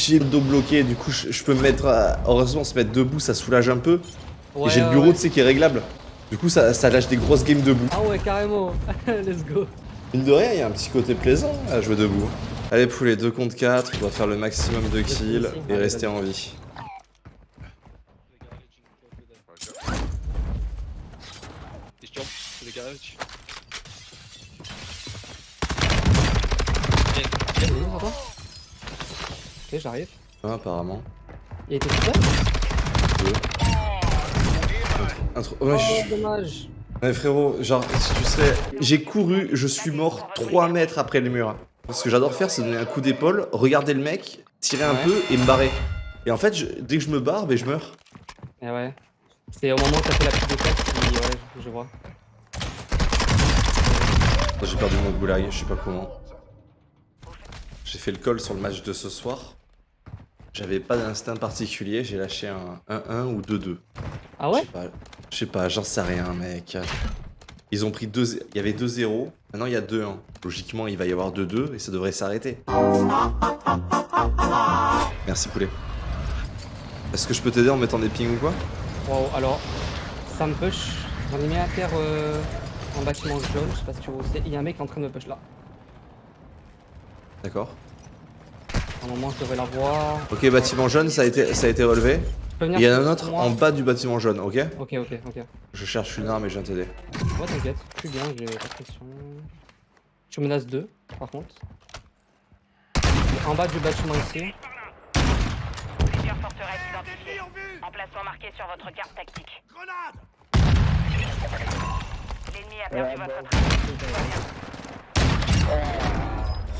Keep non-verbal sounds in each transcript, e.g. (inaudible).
j'ai le dos bloqué, du coup je, je peux me mettre, à- heureusement se mettre debout, ça soulage un peu. Ouais, et j'ai le bureau, ouais. tu sais, qui est réglable. Du coup ça, ça lâche des grosses games debout. Ah ouais, carrément. (laughs) Let's go. Mine de rien, il y a un petit côté plaisant à jouer debout. Allez poulet, 2 contre 4, on doit faire le maximum de kills et rester en vie. He's jumped to the garage. Il est où, papa Ok, j'arrive. Ah, apparemment. Il était tout seul Un tr- Oh, je- dommage. Ouais frérot, genre si tu serais... J'ai couru, je suis mort 3 mètres après le mur. Ce que j'adore faire c'est donner un coup d'épaule, regarder le mec, tirer un Ouais. peu et me barrer. Et en fait, je- dès que je me barre, ben, je meurs. Eh ouais. C'est au moment où t'as fait la petite défaite qui... Ouais, je- je vois. J'ai perdu mon goulag, je sais pas comment. J'ai fait le call sur le match de ce soir. J'avais pas d'instinct particulier, j'ai lâché un 1-1 ou 2-2. Ah ouais je sais pas, j'en sais rien, mec. Ils ont pris 2 Il y avait 2-0, maintenant il y a 2-1. Logiquement, il va y avoir 2-2 et ça devrait s'arrêter. Merci, poulet. Est-ce que je peux t'aider en mettant des pings ou quoi? Wow, alors, ça me push. J'en ai mis à terre euh, en bâtiment jaune, je sais pas si tu vois où c'est. Il y a un mec en train de me push là. D'accord. À un moment, je devrais la voir. Ok, bâtiment jaune, ça a été, ça a été relevé. Il y en a un autre moi en bas du bâtiment jaune, ok Ok, ok, ok. Je cherche une arme et je viens t'aider. Ouais, t'inquiète. Je suis bien, j'ai pas de pression. Je menace 2, par contre. En bas du bâtiment ici. Plusieurs forteresses identifiées. Emplacement marqué sur votre carte tactique. L'ennemi a perdu votre trace.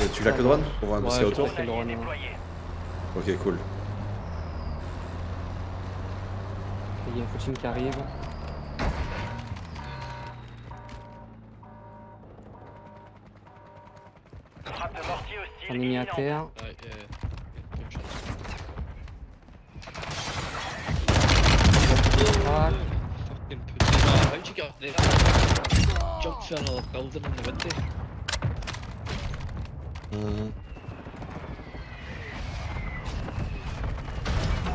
Euh, tu claques le drone pour voir un je autour. Ok, cool. Il y a une footing qui arrive. On est mis à terre. Ah? Jumped through another building in the window.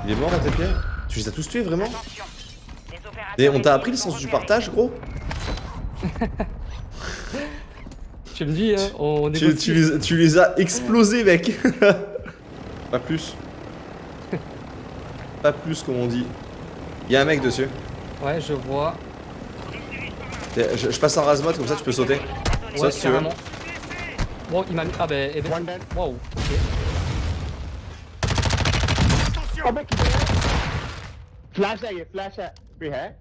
Il est mort à tes pieds Tu les as tous tués vraiment Et on t'a appris le sens du partage, gros (laughs) tu me dis, hein, on tu, négocie. tu les, tu les as explosés, mec (laughs) Pas plus. Pas plus, comme on dit. Il y a un mec dessus. Ouais, je vois. Je, je passe en rasmode, comme ça tu peux sauter. Ça, Ouais, si tu veux. Wow, il m'a mis. Ah bah, eh ben. Wow, ok. Attention! Oh mec, il est Flash là, il est flash là. Puis, hein?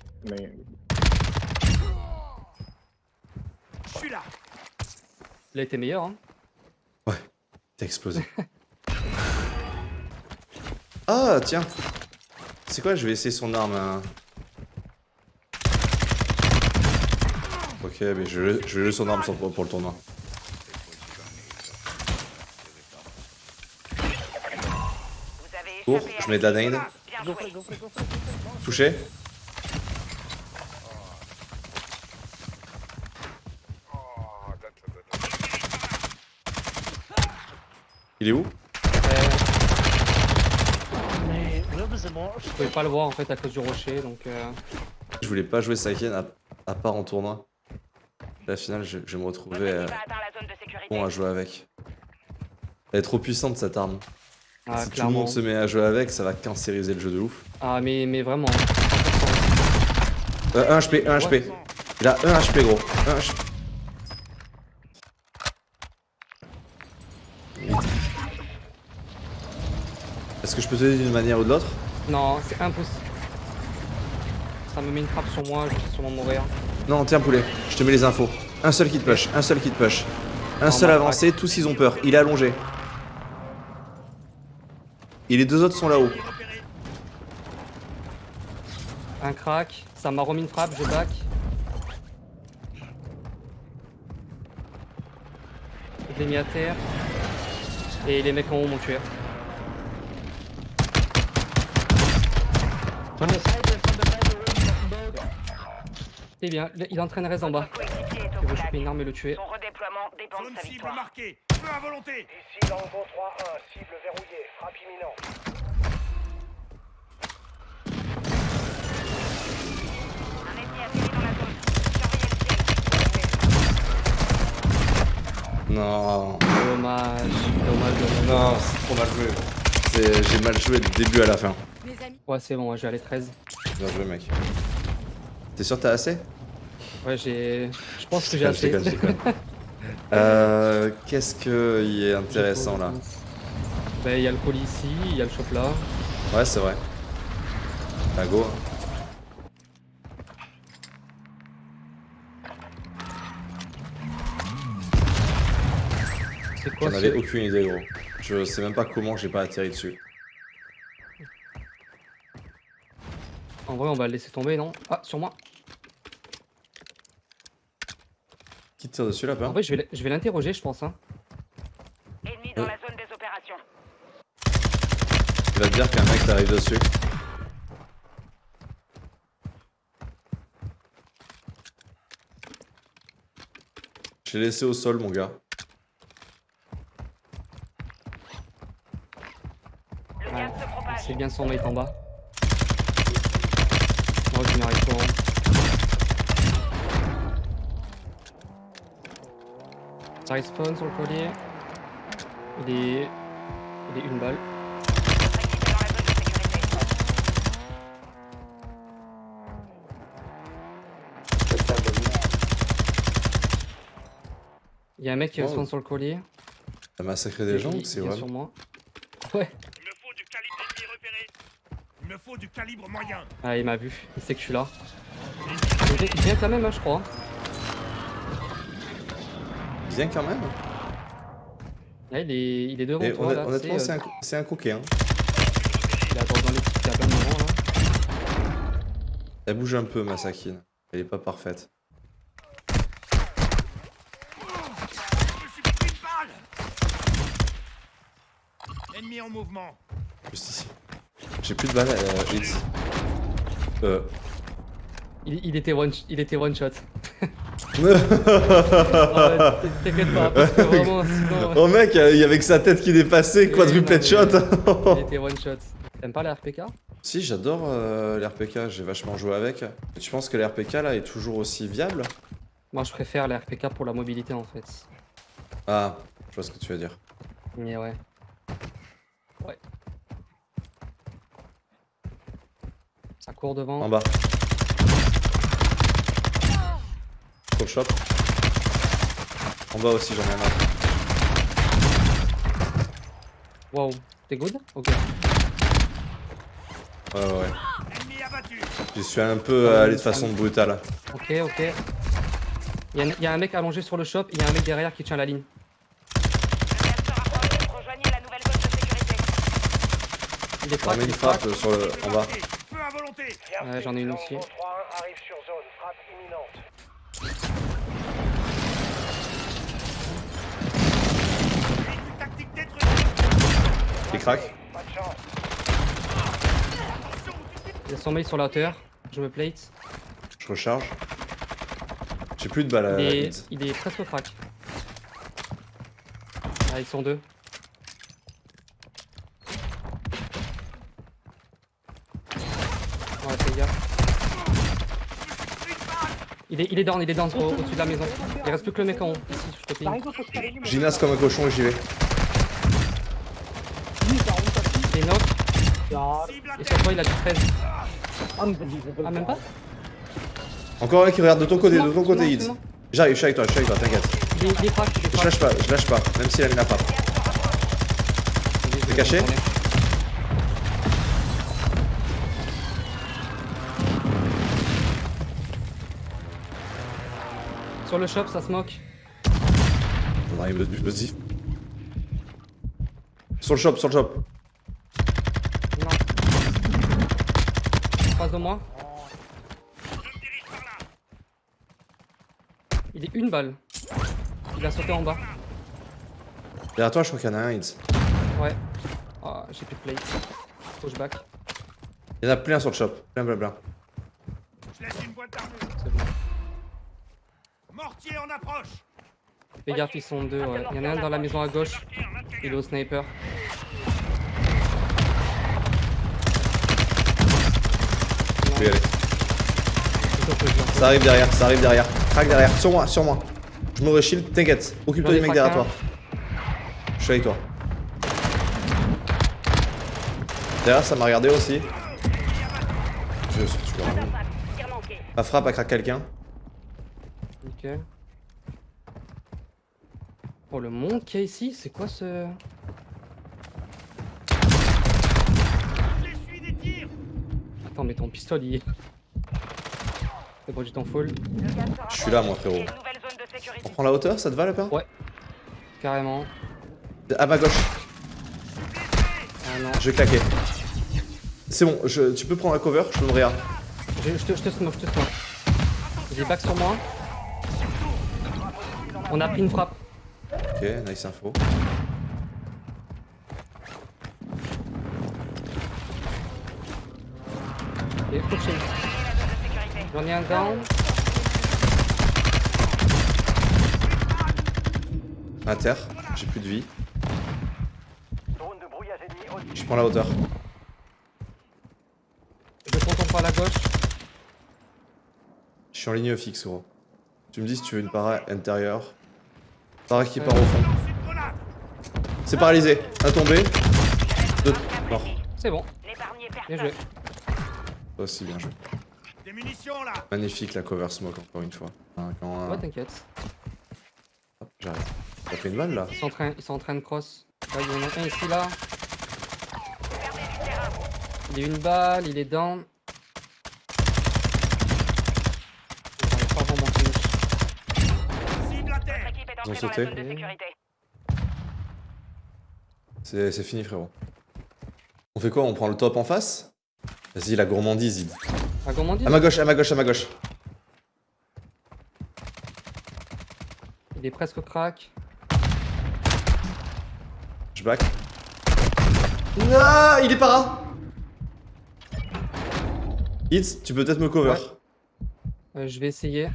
Je suis là! Il a été meilleur, hein? Ouais, t'as explosé. (laughs) ah, tiens! C'est quoi, je vais essayer son arme. Hein. Ok, mais je, vais juste son arme pour le tournoi. Cours, je mets de la. Touché Il est où? Je pouvais pas le voir en fait à cause du rocher donc. Euh... Je voulais pas jouer Saiken à, à part en tournoi. La finale, je, je vais me retrouver euh, bon à jouer avec. Elle est trop puissante cette arme. Ah, si tout le monde se met à jouer avec, ça va cancériser le jeu de ouf. Ah, mais, mais vraiment. Euh, 1 HP, 1 HP. Il a 1 HP gros. 1 HP. Est-ce que je peux t'aider d'une manière ou de l'autre? Non, c'est impossible. Ça me met une frappe sur moi, je vais sûrement mourir. Non, tiens poulet, je te mets les infos. Un seul qui te push, un seul qui te push. Un Oh, seul avancé, tous ils ont peur. Il est allongé. Et les deux autres sont là-haut. Un crack, ça m'a remis une frappe, je back. Je l'ai mis à terre. Et les mecs en haut m'ont tué. C'est bien, il est en train de rester en bas. Il veut choper une arme et le tuer. Son redéploiement dépend de Zone sa cible victoire. Marquée. Feu à volonté Ici Tango 3-1, cible verrouillée, frappe imminente. Un ennemi atterri dans la zone. Surveillez le. Non. Dommage, dommage, dommage. Non, c'est trop mal joué. J'ai mal joué du début à la fin. Ouais, c'est bon, je vais aller 13. Bien joué, mec. T'es sûr que t'as assez? Ouais, j'ai. Je pense que j'ai Je assez. (laughs) Euh, Qu'est-ce qu'il est intéressant là Bah, il y a le colis ici, il y a le shop là. Ouais, c'est vrai. Bah, go. C'est quoi J'en avais aucune idée, gros. Je sais même pas comment j'ai pas atterri dessus. En vrai, on va le laisser tomber, non? Ah, sur moi. Qui tire dessus là, En pas vrai, je vais, je vais l'interroger, je pense. Hein. Ennemi dans la zone des opérations. Il va te dire qu'un mec t'arrive dessus. Je l'ai laissé au sol, mon gars. Propage. C'est bien son mate en bas. Oh, je n'arrive pas. hein. Ça respawn sur le collier. Il est. Il est une balle. Il y a un mec qui Oh. respawn sur le collier. T'as massacré des gens ou il c'est vrai sur moi. Ouais. Il me faut du calibre ennemi repéré Il me faut du calibre moyen Ah, il m'a vu. Il sait que je suis là. Il vient- il vient quand même, hein, je crois. Bien quand même. Là, il est, il est devant Et toi. honn- là, honnêtement, c'est euh, un, un coquet. Hein. Il est à droite dans les petits cabins devant, là. Elle bouge un peu, ma Sakine. Elle est pas parfaite. Ennemi en mouvement Juste ici. J'ai plus de balles, euh. Euh. Il, il était one, il était one shot. T'inquiète pas, parce que vraiment, sinon. oh mec, il y avait que sa tête qui dépassait, non, shot. Il était one shot. T'aimes pas la RPK si, j'adore euh, les RPK, j'ai vachement joué avec. Et tu penses que les RPK là est toujours aussi viable Moi, je préfère la RPK pour la mobilité en fait. Ah, je vois ce que tu veux dire. Mais ouais. Ouais. Ça court devant. En bas. Sur le shop. En bas aussi, j'en ai un autre. Wow. T'es good? Ok. Ouais, ouais, Je suis un peu euh, allé de façon brutale. Ok, ok. Il y, a un- il y a un mec allongé sur le shop, il y a un mec derrière qui tient la ligne. Il est met il frappe sur le... en bas. Ouais, j'en ai une aussi. Chance. Il y a son mec sur la hauteur. Je me plate. Je recharge. J'ai plus de balles Il à est, il est presque crack. Ah, ils sont deux. Ouais, gaffe. Il est, il est down, il est down au- au-dessus de la maison. Il reste plus que le mec en haut. Ici, je te comme un cochon et j'y vais. Il est knock. Cible à Et sur toi, il a du 13. Ah, même pas Encore un qui regarde de ton côté, de ton côté, suis-moi. J'arrive, je suis avec toi, je suis avec toi, t'inquiète. Je lâche pas, je lâche pas, même s'il a mis la frappe. T'es caché Sur le shop, ça smoke. On arrive explosif. Sur le shop, sur le shop. Non. En face de moi. Il est une balle. Il a sauté en bas. Derrière toi, je crois qu'il y en a un, Hits. Ouais. Ah, j'ai plus de plate. Pushback. Il y en a plein sur le shop. Plein, plein, plein. Je laisse une boîte d'armure C'est bon. Mortier en approche Fais gaffe, ils sont deux, ouais. Il y en a un dans la maison à gauche. Il est au sniper. Peux y aller. Ça arrive derrière, ça arrive derrière. Crac derrière, sur moi, sur moi. Je me reshield, t'inquiète. Occupe-toi des mecs derrière toi. Je suis avec toi. Derrière, ça m'a regardé aussi. Je suis. Ma frappe a craqué quelqu'un. Nickel. Oh, le monde qu'il y a ici, c'est quoi ce. Attends, mais ton pistolet. il est- C'est bon. Le gaz sera Je suis là, moi, frérot. On prend la hauteur, ça te va, le pain Ouais. Carrément. À ma gauche, Ah non. je vais claquer. C'est bon, je, tu peux prendre la cover, je peux me regarder. Je, je te, je te smoke, je te smoke. J'ai back sur moi. On a pris une frappe. Ok, nice info. Zone de sécurité. J'en ai un down. À terre, j'ai plus de vie. Je prends la hauteur. Je contemple par la gauche. Je suis en ligne fixe, gros. Tu me dis si tu veux une para intérieure. Para qui part au fond. C'est paralysé. Un tombé. Deux. Mort. C'est bon. Bien joué. Toi aussi, bien joué. Des munitions là Magnifique la cover smoke, encore une fois. Hein, quand, euh, Ouais, t'inquiète. hop, J'arrête. T'as pris une balle là Ils sont en train, ils sont en train de cross. Là, il y en a un ici, là. Il est une balle, il est down. Ils ont sauté. c'est fini, frérot. On fait quoi? On prend le top en face? Vas-y, la gourmandise. Ah, on dit À ma gauche, à ma gauche, à ma gauche. Il est presque crack. Je back. Non, il est para Id, tu peux peut-être me cover. Ouais. Euh, je vais essayer.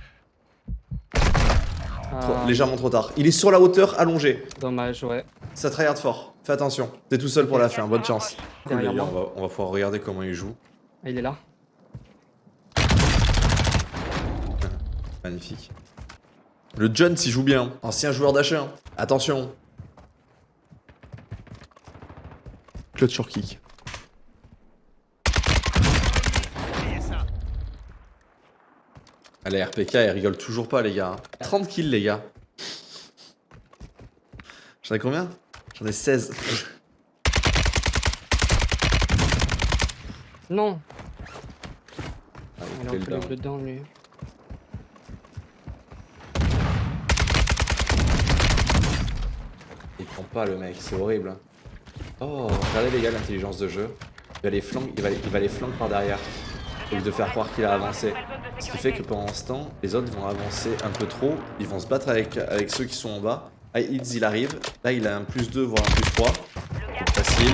Trop- Ah, légèrement trop tard. Il est sur la hauteur, allongé. dommage, ouais. Ça tryhard fort. Fais attention. T'es tout seul pour la fin, bonne chance. Cool, Derrière les gars, on va, on va pouvoir regarder comment il joue. Ah, il est là. Magnifique. Le Jones, il joue bien. Ancien joueur d'achat. Attention. Claude sur kick. Allez, RPK, il rigole toujours pas, les gars. 30 kills, les gars. J'en ai combien? J'en ai 16. Non Allez, Il dedans, lui. Prend pas le mec, c'est horrible. Oh, regardez les gars l'intelligence de jeu. Il va les flancs, il va, il va les flancs par derrière. Au lieu de faire croire qu'il a avancé. Ce qui fait que pendant ce temps, les autres vont avancer un peu trop. Ils vont se battre avec, avec ceux qui sont en bas. Ah, il arrive. Là, il a un plus 2, voire un plus 3. Donc, facile.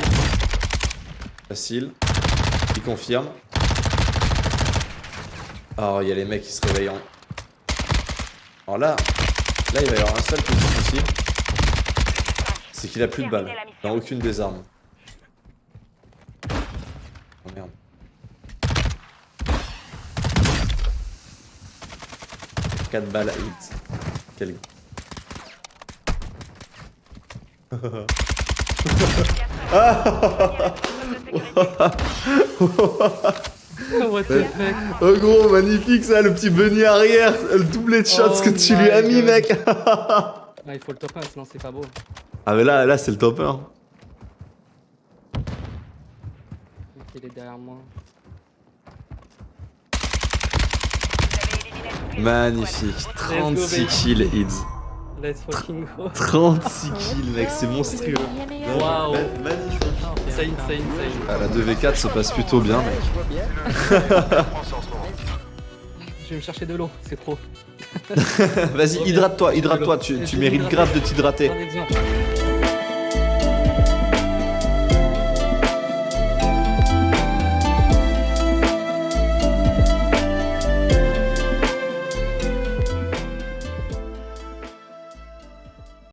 Facile. Il confirme. Oh, il y a les mecs qui se réveillent en... Alors là, là, il va y avoir un seul petit souci. C'est qu'il a plus de balles. Dans aucune des armes. Oh merde. Quatre balles à hit. Quel... What the fuck? Oh gros, magnifique ça, le petit bunny arrière, le doublé de shots Oh que tu lui as mis God. mec il faut le top 1, sinon c'est pas beau. Ah mais là, là c'est le top 1 Ok, Il est derrière moi. Magnifique, 36 kills Ids. Let's fucking go. 36 kills mec, c'est monstrueux. Waouh. Magnifique. C'est insane, c'est insane. Ah, la 2v4 se passe plutôt bien mec. Je vais me chercher de l'eau, c'est trop. (laughs) Vas-y, hydrate-toi, hydrate-toi, tu, tu mérites grave de t'hydrater.